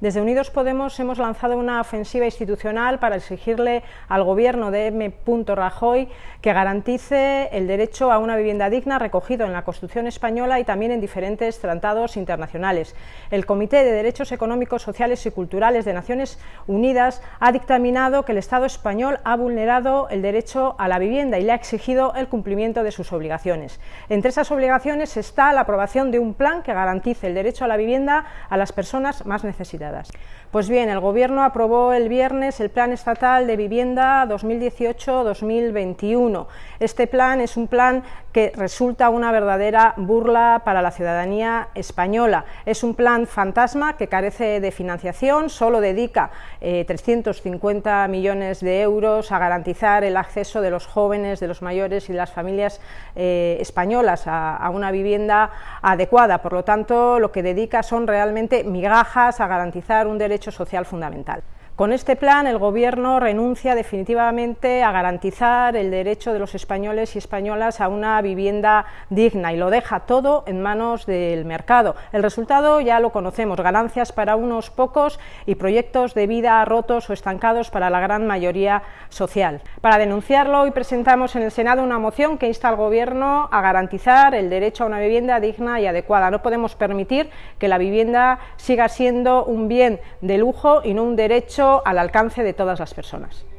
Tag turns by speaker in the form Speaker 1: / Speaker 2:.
Speaker 1: Desde Unidos Podemos hemos lanzado una ofensiva institucional para exigirle al gobierno de M. Rajoy que garantice el derecho a una vivienda digna recogido en la Constitución española y también en diferentes tratados internacionales. El Comité de Derechos Económicos, Sociales y Culturales de Naciones Unidas ha dictaminado que el Estado español ha vulnerado el derecho a la vivienda y le ha exigido el cumplimiento de sus obligaciones. Entre esas obligaciones está la aprobación de un plan que garantice el derecho a la vivienda a las personas más necesitadas. Pues bien, el Gobierno aprobó el viernes el Plan Estatal de Vivienda 2018-2021. Este plan es un plan que resulta una verdadera burla para la ciudadanía española. Es un plan fantasma que carece de financiación, solo dedica 350 eh, millones de euros a garantizar el acceso de los jóvenes, de los mayores y de las familias eh, españolas a, a una vivienda adecuada. Por lo tanto, lo que dedica son realmente migajas a garantizar un derecho social fundamental. Con este plan el Gobierno renuncia definitivamente a garantizar el derecho de los españoles y españolas a una vivienda digna y lo deja todo en manos del mercado. El resultado ya lo conocemos, ganancias para unos pocos y proyectos de vida rotos o estancados para la gran mayoría social. Para denunciarlo hoy presentamos en el Senado una moción que insta al Gobierno a garantizar el derecho a una vivienda digna y adecuada. No podemos permitir que la vivienda siga siendo un bien de lujo y no un derecho al alcance de todas las personas.